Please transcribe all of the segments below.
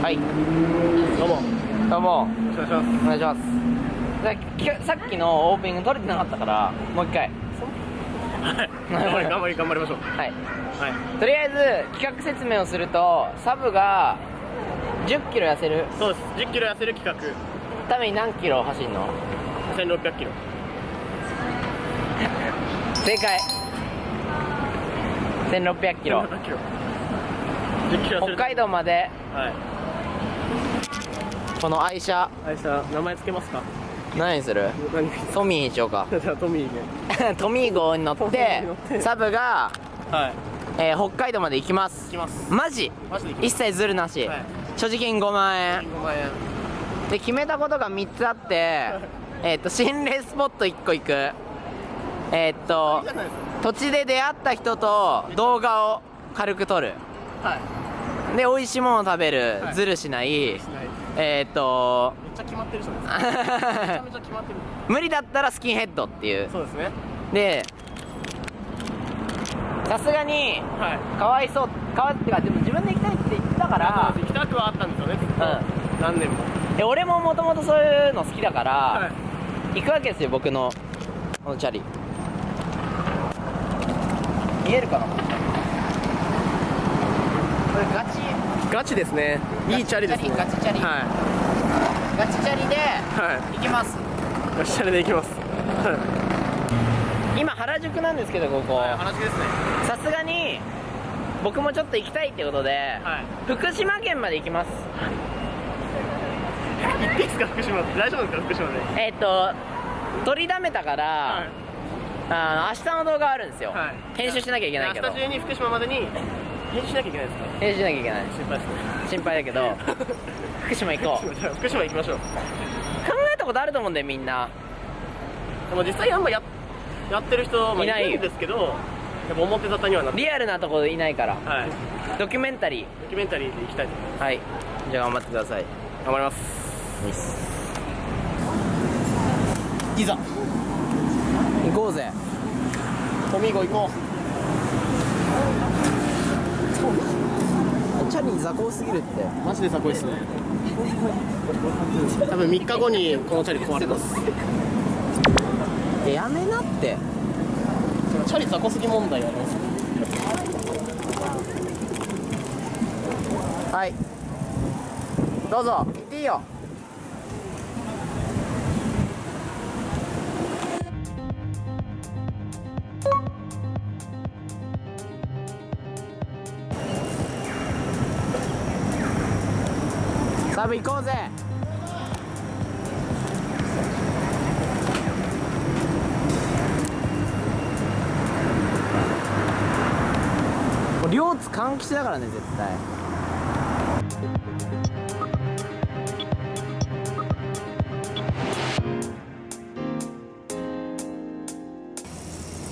はい。どうも。どうも。お願いします。お願いします。さっきのオープニング撮れてなかったからもう一回。はい。頑張り頑張り頑張りましょう。はい。はい。とりあえず企画説明をするとサブが1 0キロ痩せる？そうです。1 0キロ痩せる企ために何キロ走るの？画1600キロ。正解。1600キロ。1600キロ。10キロ痩せる。北海道まで。はいこの愛車。あいさ名前つけますか？何にする？何？トミーにしようか。じゃあトミーね トミー号に乗ってサブが、はい。えー北海道まで行きます。行きます。マジ？一切ズルなし、はい。所持金5万円。5万円。で決めたことが3つあってえっと心霊スポット1個行く。えーっと土地で出会った人と動画を軽く撮る。かはい。で美味しいものを食べる、はい。ズルしない。しないえーっとめっちゃ決まってるじゃないですか めちゃめちゃ決まってる。無理だったらスキンヘッドっていう。そうですね。でさすがにはい。かわいそうかわいってかでも自分で行きたいって言ってたから。行きたくはあったんですよねずっと。う何年も。で俺ももともとそういうの好きだから、はい。行くわけですよ僕のこのチャリ。見えるかな？これガチガチですね。いいチャリですね。ガチチャリ。はガチチャリでい。は行きます。いガチチャリで行きます。はい今原宿なんですけどここ。話ですね。さすがに僕もちょっと行きたいってことで、はい。福島県まで行きます。行っていいですか福島？大丈夫ですか福島で？えっ、と取りだめたから、はい。あの明日の動画あるんですよ、はい。編集しなきゃいけないけど。明日中に福島までに編集しなきゃいけないですか？編集しなきゃいけない。心配ですね。心配だけど 福島行こう。福島行きましょう。考えたことあると思うんだよみんな。でも実際あんまややってる人もいいないんですけどやっぱ表沙汰にはなってリアルなところいないから。はい。ドキュメンタリドキュメンタリーで行きたいと思いまーはい。じゃあ頑張ってください。す頑張ります。いざ。行こうぜ。トミーゴ行こチャリ雑魚すぎるって。うマジで雑魚いっすね。多分3日後にこのチャリ壊れます。えやめなって。チャリ雑魚すぎ問題ありますはい。どうぞ。行っていいよサブ行こうぜ。両津換気だからね絶対。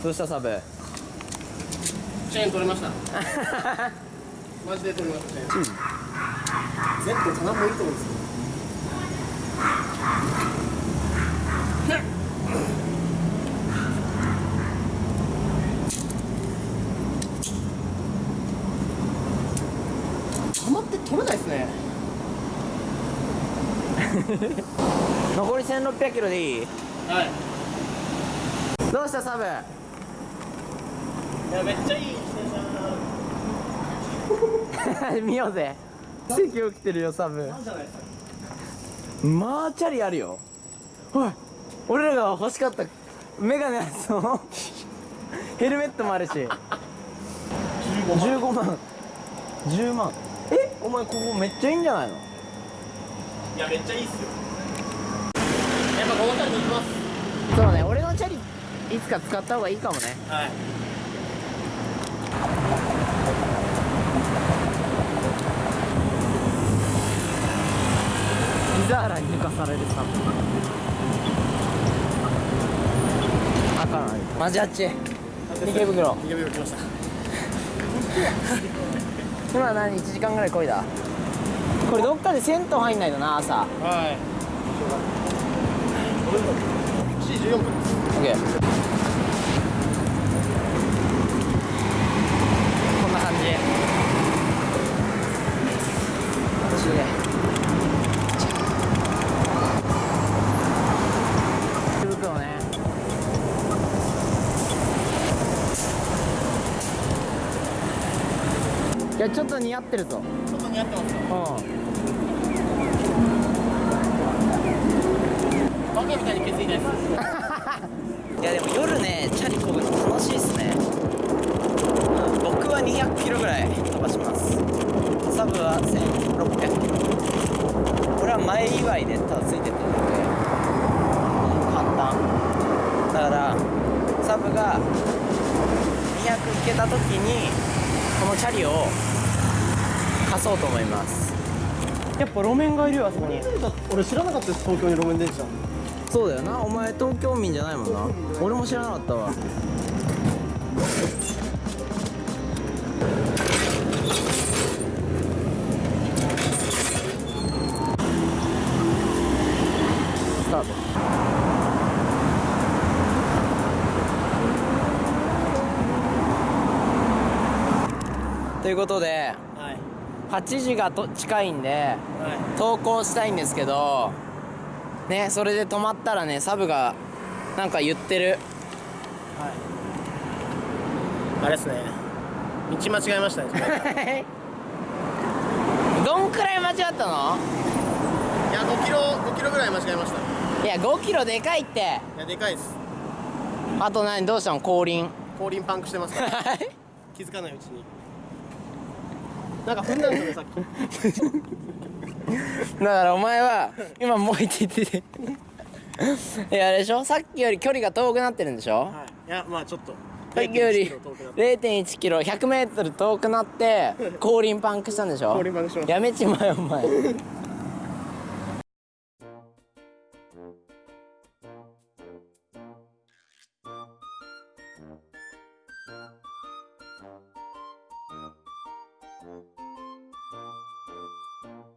どうしたサブ？チェーン取れました。マジで取れましたチェーン Z 棚もいいと思うんですよ玉って取れないですね。残り1600キロでいい？はい。どうしたサブ？いやめっちゃいい 見ようぜ奇跡起きてるよサブマーチャリあるよ。おい俺らが欲しかったメガネのやつのヘルメットもあるし。15 15万。10万。えお前ここめっちゃいいんじゃないの？いやめっちゃいいっすよ。やっぱこのチャリで行きます。そうね俺のチャリいつか使った方がいいかもね。はい水原に抜かされるサブ赤のマジあっち。池袋。池袋来ました。今何？1時間ぐらいこいだ？これどっかで銭湯入んないとな朝。はい。7時14分です。OK こんな感じ。私すげえやちょっと似合ってるぞちょっと似合ってます。ようん。バカみたいに血いないです。いやでも夜ねチャリこぐの楽しいっすね、うん、僕は200キロぐらい飛ばします。サブは1600キロ。これは前祝いでただついてってるので、うん、簡単。だからサブが200いけた時にこのチャリを貸そうと思います。やっぱ路面がいるよあそこに。俺知らなかったです東京に路面電車。そうだよな。お前東京民じゃないもんな。俺も知らなかったわということではい。8時がと近いんではい。投稿したいんですけどねそれで止まったらねサブがなんか言ってる。はい。あれですね。道間違えましたね どんくらい間違ったの？いや5キロ5キロぐらい間違えました。いや5キロでかいって。いやでかいです。あと何？どうしたの？後輪後輪パンクしてますから。気づかないうちになんか踏んだんですよねさっき。だからお前は今もう一ってて。いやあれでしょ？さっきより距離が遠くなってるんでしょ？はい。いやまあちょっとさっきより0.1キロ遠くなって0.1キロ100メートル遠くなって後輪パンクしたんでしょ？後輪パンクしました。やめちまえお前「